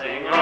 Senhor.